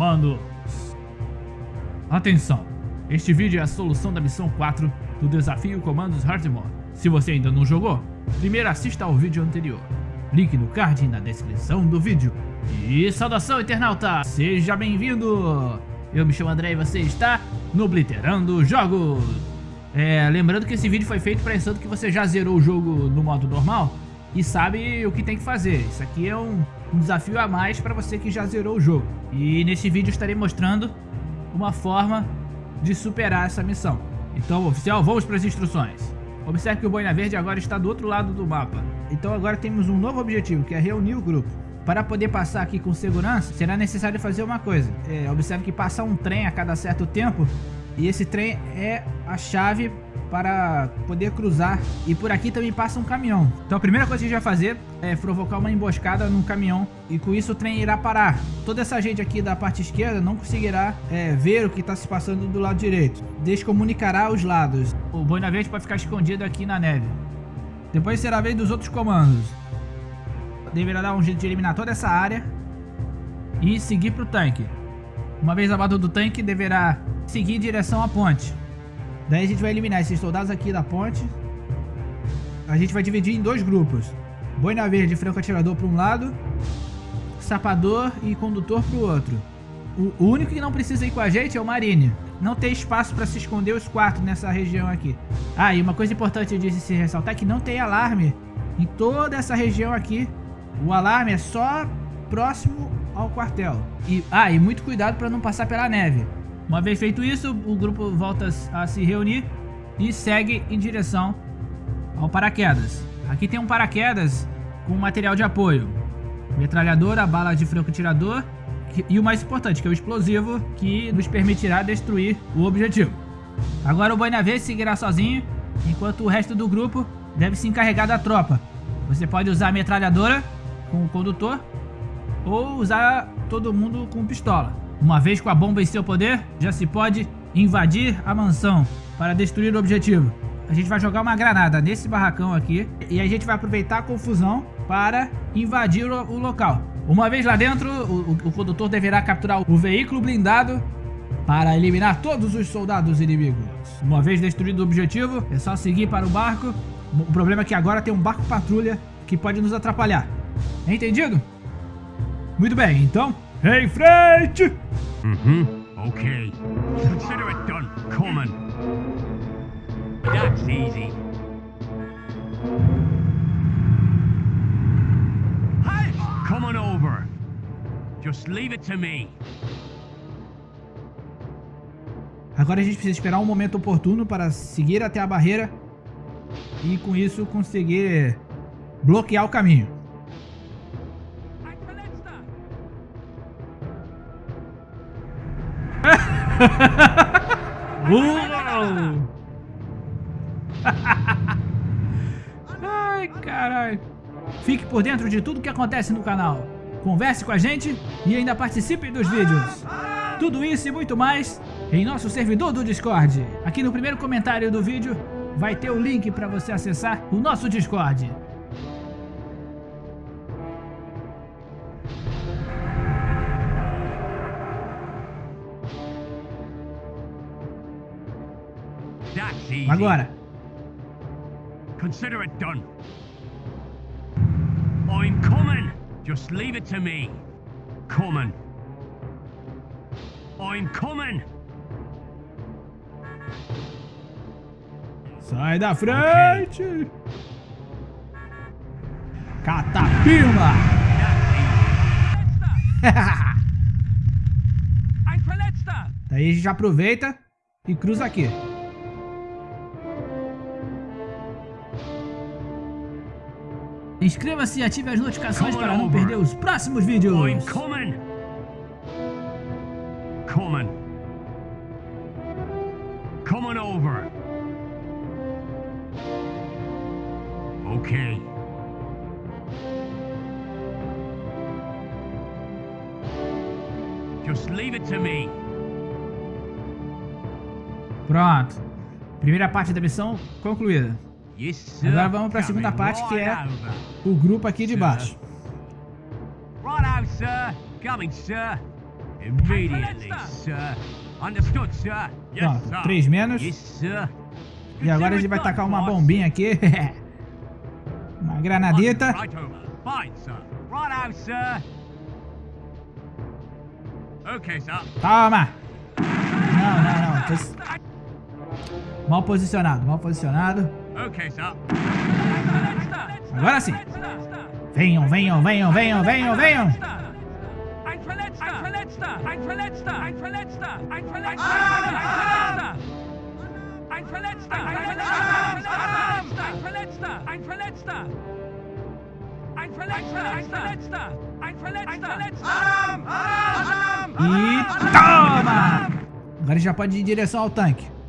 comandos. Atenção! Este vídeo é a solução da missão 4 do desafio Comandos Hardmore. Se você ainda não jogou, primeiro assista ao vídeo anterior. Link no card e na descrição do vídeo. E saudação internauta! Seja bem-vindo! Eu me chamo André e você está no Blitterando Jogos! É, lembrando que esse vídeo foi feito pensando que você já zerou o jogo no modo normal e sabe o que tem que fazer. Isso aqui é um, um desafio a mais para você que já zerou o jogo. E nesse vídeo estarei mostrando uma forma de superar essa missão. Então, oficial, vamos para as instruções. Observe que o Boina Verde agora está do outro lado do mapa. Então agora temos um novo objetivo, que é reunir o grupo. Para poder passar aqui com segurança, será necessário fazer uma coisa. É, observe que passa um trem a cada certo tempo, e esse trem é a chave para poder cruzar. E por aqui também passa um caminhão. Então a primeira coisa que a gente vai fazer é provocar uma emboscada num caminhão. E com isso o trem irá parar. Toda essa gente aqui da parte esquerda não conseguirá é, ver o que está se passando do lado direito. Descomunicará os lados. O Boina Verde pode ficar escondido aqui na neve. Depois será a vez dos outros comandos. Deverá dar um jeito de eliminar toda essa área. E seguir para o tanque. Uma vez abaixo do tanque, deverá seguir em direção à ponte. Daí a gente vai eliminar esses soldados aqui da ponte. A gente vai dividir em dois grupos. Boina verde e franco atirador para um lado. Sapador e condutor para o outro. O único que não precisa ir com a gente é o Marine. Não tem espaço para se esconder os quatro nessa região aqui. Ah, e uma coisa importante de se ressaltar é que não tem alarme em toda essa região aqui. O alarme é só próximo ao quartel. E, ah, e muito cuidado para não passar pela neve. Uma vez feito isso, o grupo volta a se reunir e segue em direção ao paraquedas. Aqui tem um paraquedas com material de apoio. Metralhadora, bala de franco-tirador e o mais importante, que é o explosivo, que nos permitirá destruir o objetivo. Agora o Boinavê seguirá sozinho, enquanto o resto do grupo deve se encarregar da tropa. Você pode usar a metralhadora com o condutor ou usar todo mundo com pistola. Uma vez com a bomba em seu poder, já se pode invadir a mansão para destruir o objetivo. A gente vai jogar uma granada nesse barracão aqui e a gente vai aproveitar a confusão para invadir o, o local. Uma vez lá dentro, o, o, condutor deverá capturar o veículo blindado para eliminar todos os soldados inimigos. Uma vez destruído o objetivo, é só seguir para o barco. O problema é que agora tem um barco patrulha que pode nos atrapalhar. Entendido? Muito bem, então Em frente! Mm-hmm. Okay. Consider it done. Coming. That's easy. Hey! Coming over. Just leave it to me. Agora a gente precisa esperar um momento oportuno para seguir até a barreira e com isso conseguir bloquear o caminho. Uau! Ai, caralho. Fique por dentro de tudo que acontece no canal. Converse com a gente e ainda participe dos vídeos. Tudo isso e muito mais em nosso servidor do Discord. Aqui no primeiro comentário do vídeo vai ter o link para você acessar o nosso Discord. Agora. Consider it done. I'm coming. Just leave it to me. Coming. I'm coming. Sai da frente. Okay. Catapima. Daí a gente aproveita e cruza aqui. Inscreva-se e ative as notificações para não perder os próximos vídeos. I'm coming. Coming. Coming over. Okay. Just leave it to me. Pronto. Primeira parte da missão concluída. Agora vamos para a segunda parte, que é o grupo aqui de baixo. Immediately, sir. Understood, sir. Yes, Pronto, sir. 3 menos. Yes, sir. E agora a gente vai tacar uma bombinha aqui. uma granadita. Right over. Fine, sir. Right out, sir. Okay, sir. Toma! Não, não, não. Mal posicionado, mal posicionado. Agora sim. Venham, venham, venham, venham, venham, venham. E toma! Agora já pode ir em direção ao tanque.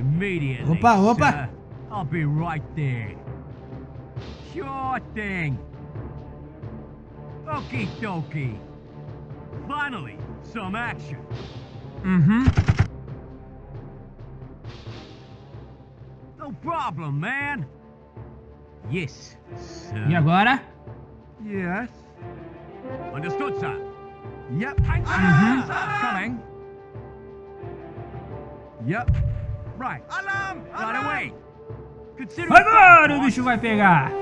Immediately. Opa, opa. Sir. I'll be right there. Sure thing. Okie dokie. Finally, some action. Mm-hmm. No problem, man. Yes, sir. E agora? Yes. Understood, sir. Yep. Ein Mhm. Coming. Yep. Right. Alarm! Right away. Consider Agora o bicho vai pegar.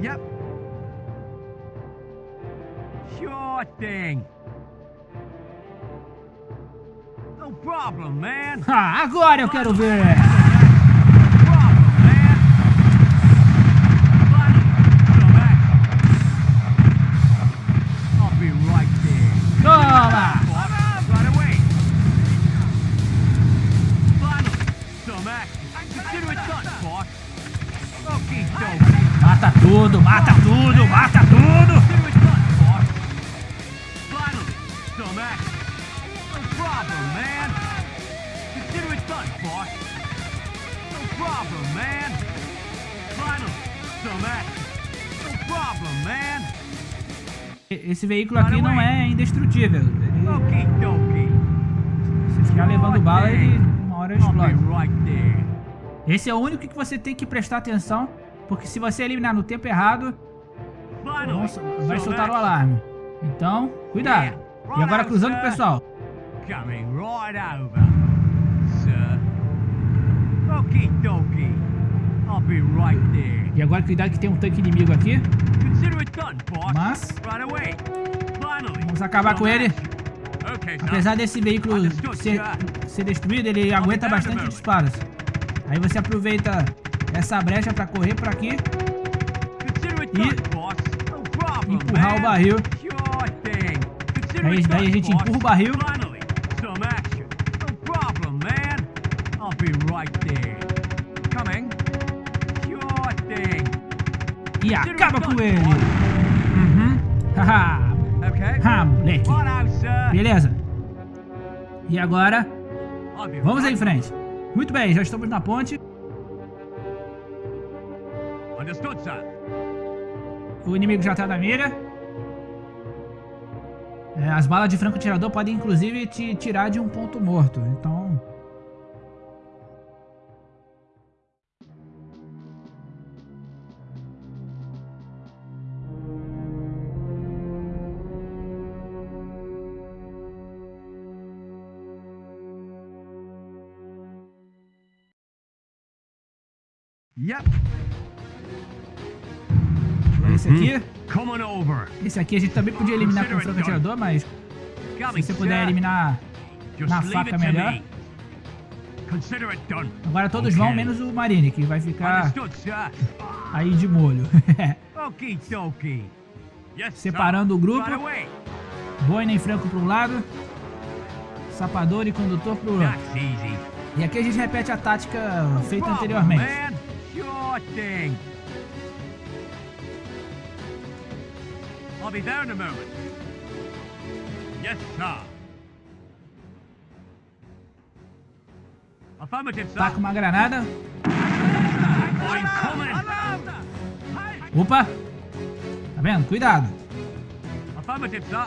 Yep. Sure thing. No problem, man. Ah, agora eu quero ver. Some action. No problem, man. Esse veículo aqui não é indestrutível. Ele, se ficar levando bala, ele uma hora explode. Esse é o único que você tem que prestar atenção, porque se você eliminar no tempo errado, nossa, vai some soltar o alarme. Então, cuidado. E agora cruzando o pessoal. Coming right over, sir. Okie dokie. I'll be right there. E agora cuidado que tem um tanque inimigo aqui. Mas-. Vamos acabar com ele. Apesar desse veículo ser, ser destruído, ele aguenta bastante disparos. Aí você aproveita essa brecha para correr para aqui e empurrar o barril. Aí, daí a gente empurra o barril. E acaba com ele. Uhum. Haha. ha, moleque. Beleza. E agora, vamos em frente. Muito bem, já estamos na ponte. Understood, sir. O inimigo já tá na mira. É, as balas de franco-tirador podem inclusive te tirar de um ponto morto. Então. Yep. Esse aqui. Over. Esse aqui a gente também podia eliminar com o franco-tirador, mas se você puder eliminar na faca melhor. Agora todos vão, menos o Marine, que vai ficar aí de molho. Separando o grupo. Boina e Franco para um lado, Sapador e Condutor para o outro. E aqui a gente repete a tática feita anteriormente. I'll be there in a moment. Yes, sir. Affirmative, sir. Taca uma granada. Coming. Opa! Tá vendo? Cuidado. Affirmative, sir.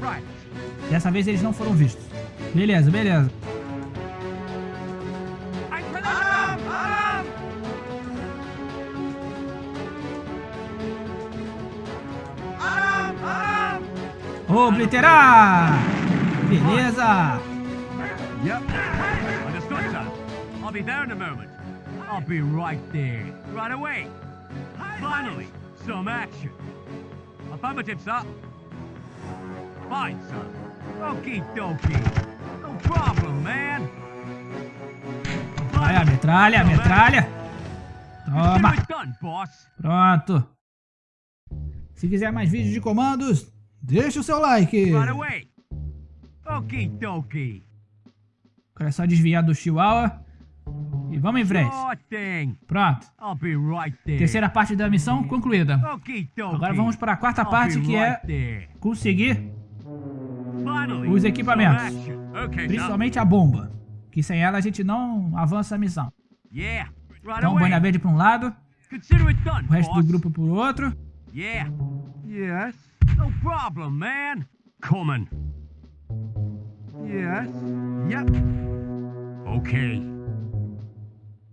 Right. Dessa vez eles não foram vistos. Beleza, beleza. Obliterar! Beleza! Yep. Understood, sir. I'll be there in a moment. I'll be right there. Right away. Finally, some action. Affirmative, sir. Fine, sir. Okie dokie. No problem, man. Vai, a metralha, a metralha. Toma. Pronto. Se quiser mais vídeos de comandos, deixa o seu like. Away. Okie dokie. Agora é só desviar do Chihuahua. E vamos em frente. Pronto. I'll be right there. Terceira parte da missão concluída. Dokie. Agora vamos para a quarta I'll parte que right é there. conseguir Finally, os equipamentos. principalmente a bomba. Que sem ela a gente não avança a missão. Yeah. Right Então. Boina Verde para um lado, o resto do grupo por outro. No problem, man. Coming. Yes. Yep. Okay.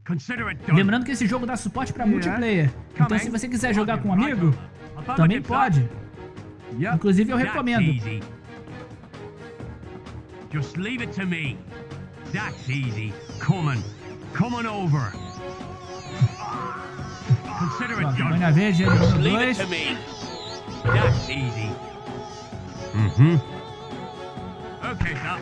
Consider it done. Lembrando que esse jogo dá suporte para multiplayer. Então, se você quiser jogar com um amigo, também pode. Inclusive, eu recomendo. Just leave it to me. That's easy. Coming. Coming over. Consider it done. Número Leave it 2. to me. That's easy. Mm-hmm. Okay, sir.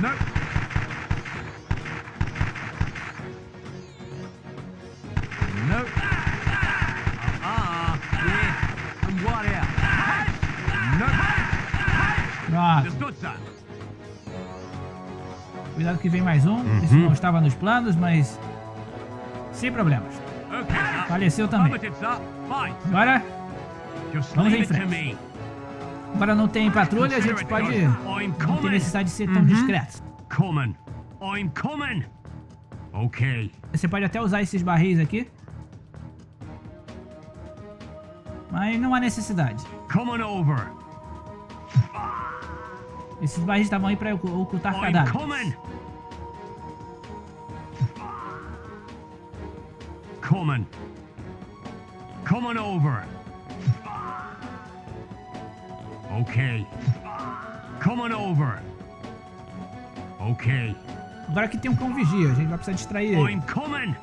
Nope. Nope. Uh-uh. Yeah. And what else? Nope. Pronto. Understood, sir. Cuidado que vem mais um. Esse não estava nos planos, mas sem problemas. Faleceu também. Agora, Vamos em frente. agora não tem patrulha, a gente pode não ter necessidade de ser tão discreto. Coming. I'm coming. Okay. Você pode até usar esses barris aqui. Mas não há necessidade. Coming over. Esses barris estavam aí para ocultar cadáveres. coming. Coming. Over. Okay. Coming over. Okay. Agora aqui tem um cão vigia, a gente vai precisar distrair ele. I'm coming.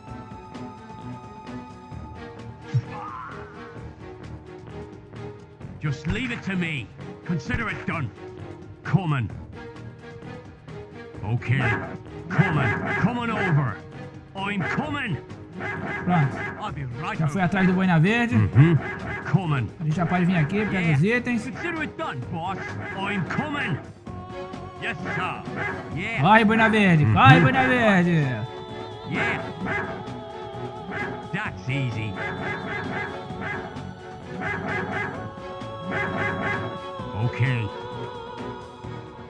Just leave it to me. Consider it done. Coming. Okay. Coming. Coming over. I'm coming. Pronto. Já foi atrás do Boina Verde. Coming. A gente já pode vir aqui, pega os itens. Yes. Yeah. Corre, Boina Verde! Corre, Boina Verde! Yeah. That's easy. Okay.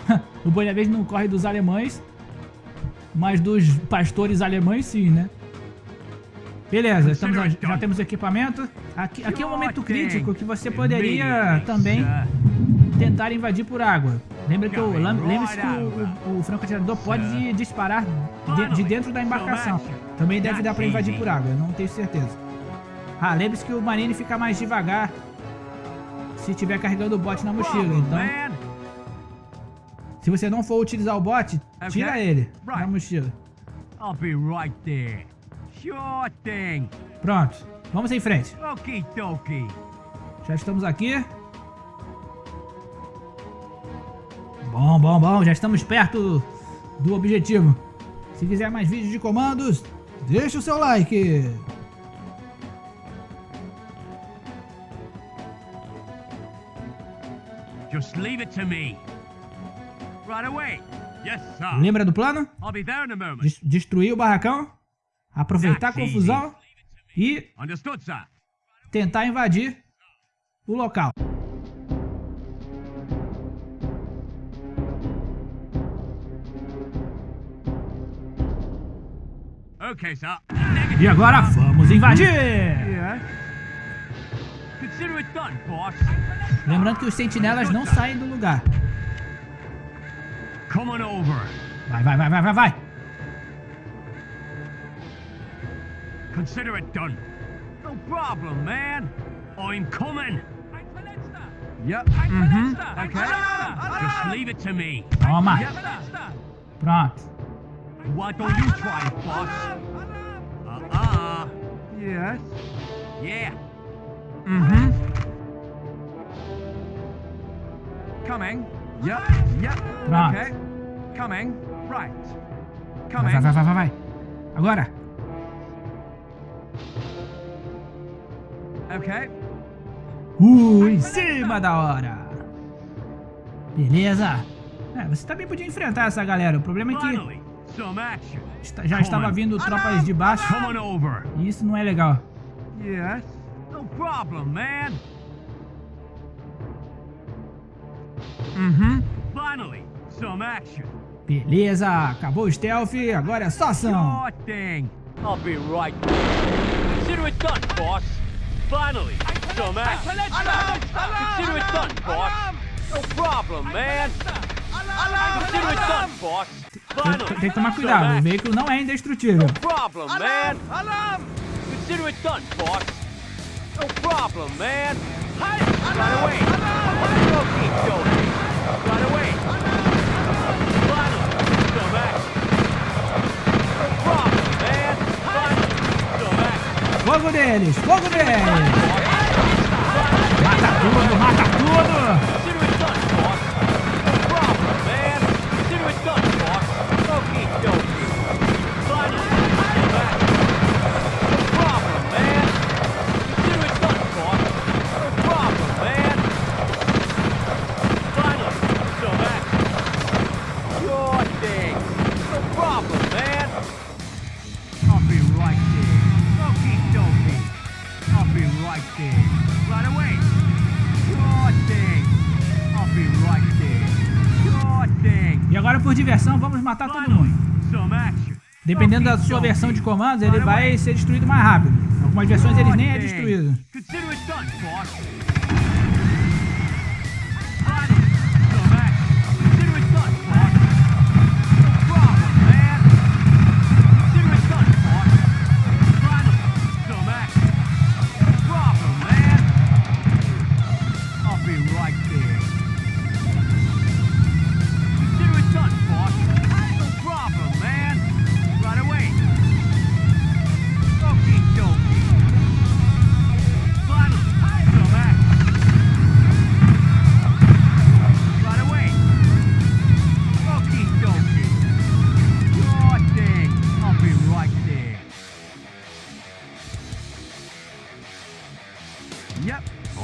O Boina Verde não corre dos alemães, mas dos pastores alemães sim, né? Beleza, estamos, já temos equipamento. Aqui, aqui é um momento crítico que você poderia também tentar invadir por água. Lembra que lembre-se que o, o, o franco-atirador pode disparar de, de dentro da embarcação. Também deve dar para invadir por água, não tenho certeza. Ah, lembre-se que o marine fica mais devagar se estiver carregando o bote na mochila. Então, se você não for utilizar o bote, tira ele da mochila. I'll be right there. Sure thing. Pronto, vamos em frente. Okie dokie. Já estamos aqui. Bom, bom, bom, já estamos perto do objetivo. Se quiser mais vídeos de comandos, deixa o seu like. Just leave it to me. Right away. Yes, sir. Lembra do plano? I'll be there in a moment. Des- destruir o barracão, aproveitar a confusão e tentar invadir o local. E agora vamos invadir! Lembrando que os sentinelas não saem do lugar. Vai, vai, vai, vai, vai, vai. Consider it done. No problem, man. I'm coming. Yep. Uhum. Mm-hmm. Okay. Just leave it to me. Toma. Pronto. Why don't you try it, boss? Uh-uh. Yes. Yeah. Uhum. Coming. Yep. Yep. Pronto. Okay. Coming. Right. Vai, Coming. vai, vai, vai, vai, vai. Agora. Okay. Uh, em cima da hora. Beleza. É, você também podia enfrentar essa galera. O problema é que já estava vindo tropas de baixo. E isso não é legal. Yes. No problem, man. Uhum. Finally, some action. Beleza. Acabou o stealth. Agora é só ação. Sure thing. I'll be right there. Consider it done, boss. Finally, some action. Consider it done, boss. No problem, man. Consider it done, boss. Tem, Finally, tem que tomar some cuidado. O action. veículo não é indestrutível. problem, man. Consider it done, boss. No problem, man. Right away. Okie dokie. Right away. Fogo deles. Fogo deles. Mata tudo. Mata tudo. Da sua versão de comandos, ele vai ser destruído mais rápido. Algumas versões eles nem é destruído.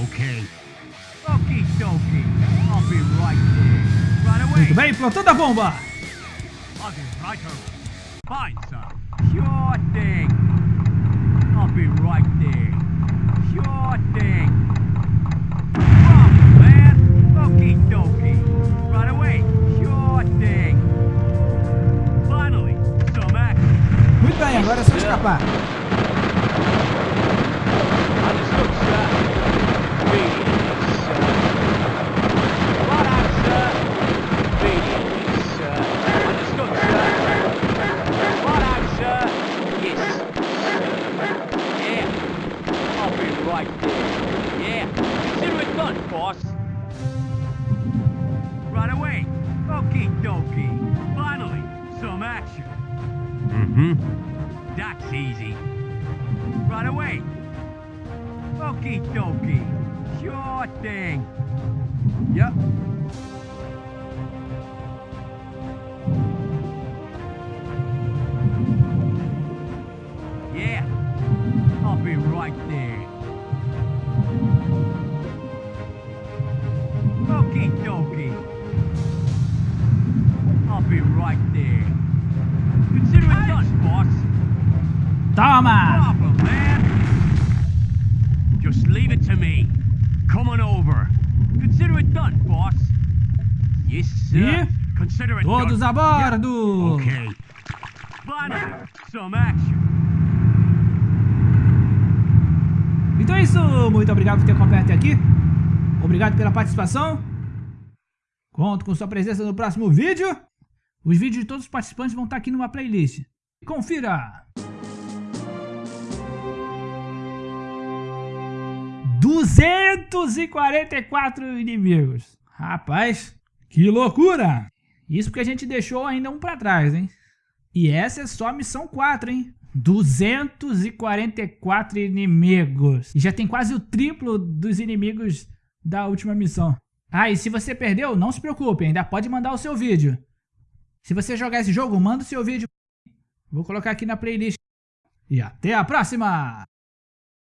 Okay. Okie dokie. I'll be right there. Right away. Muito bem, plantando a bomba. I'll be right over. Fine, sir. Sure thing. I'll be right there. Sure thing. Problem, man. Okie dokie. Right away. Sure thing. Finally, some action. Muito bem, agora é só escapar. I'll be right there. Okie dokie. I'll be right there. Consider it done, boss. Toma! problem, man. Just leave it to me. Come on over. Consider it done, boss. Yes, sir. E? Consider it Todos done. a bordo! Okay. Finally, some action. Muito obrigado por ter acompanhado até aqui. Obrigado pela participação. Conto com sua presença no próximo vídeo. Os vídeos de todos os participantes vão estar aqui numa playlist. Confira! 244 inimigos. Rapaz, que loucura! Isso porque a gente deixou ainda um pra trás, hein? E essa é só a missão 4, hein? 244 inimigos. E já tem quase o triplo dos inimigos da última missão. Ah, e se você perdeu, não se preocupe, ainda pode mandar o seu vídeo. Se você jogar esse jogo, manda o seu vídeo. Vou colocar aqui na playlist. E até a próxima!